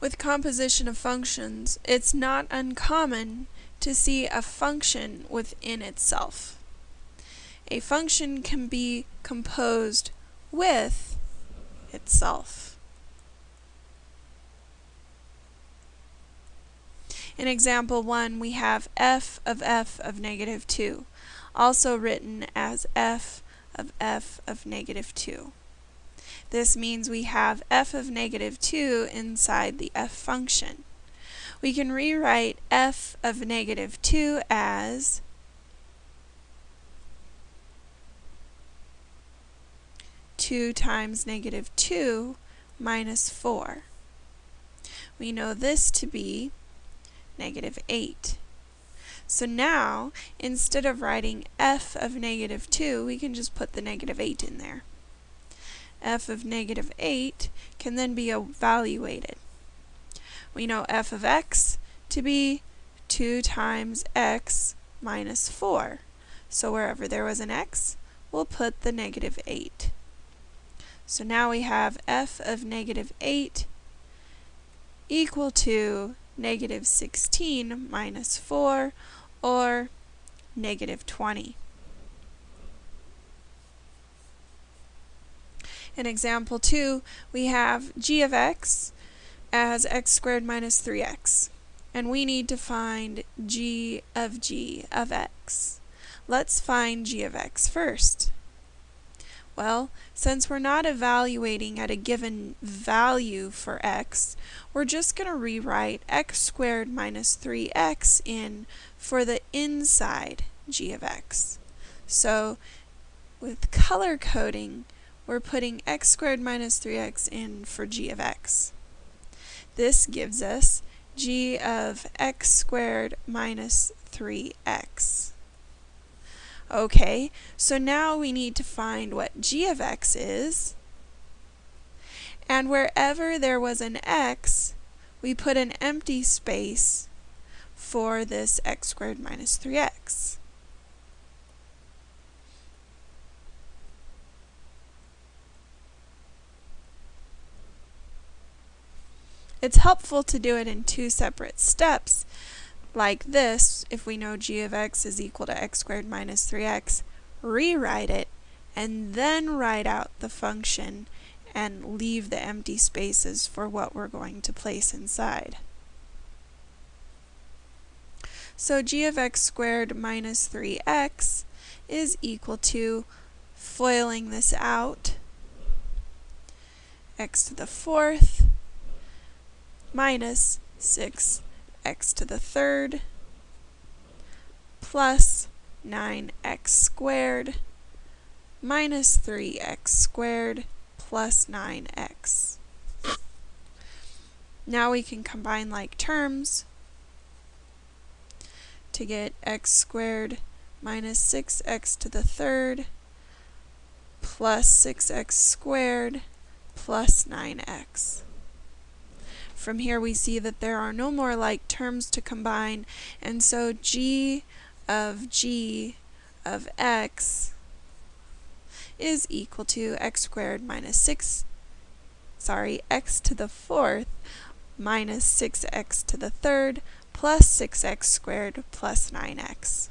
With composition of functions, it's not uncommon to see a function within itself. A function can be composed with itself. In example 1, we have f of f of negative 2, also written as f of f of negative 2. This means we have f of negative 2 inside the f function. We can rewrite f of negative 2 as two times negative 2 minus 4. We know this to be negative 8. So now, instead of writing f of negative 2, we can just put the negative 8 in there. F of negative 8 can then be evaluated. We know f of x to be 2 times x minus 4. So wherever there was an x, we'll put the negative 8. So now we have f of negative 8 equal to negative 16 minus 4, or negative 20. In example 2, we have g of x as x squared minus 3x. And we need to find g of g of x. Let's find g of x first. Well, since we're not evaluating at a given value for x, we're just going to rewrite x squared minus 3x in for the inside g of x. So with color coding, we're putting x squared minus 3x in for g of x. This gives us g of x squared minus 3x. Okay, so now we need to find what g of x is. And wherever there was an x, we put an empty space for this x squared minus 3x. It's helpful to do it in two separate steps like this, if we know g of x is equal to x squared minus 3x, rewrite it, and then write out the function and leave the empty spaces for what we're going to place inside. So g of x squared minus 3x is equal to, foiling this out, x to the fourth minus 6 x to the third plus 9x squared minus 3x squared plus 9x. Now we can combine like terms to get x squared minus 6x to the third plus 6x squared plus 9x. From here we see that there are no more like terms to combine, and so g of g of x is equal to x squared minus 6, sorry, x to the fourth minus 6x to the third plus 6x squared plus 9x.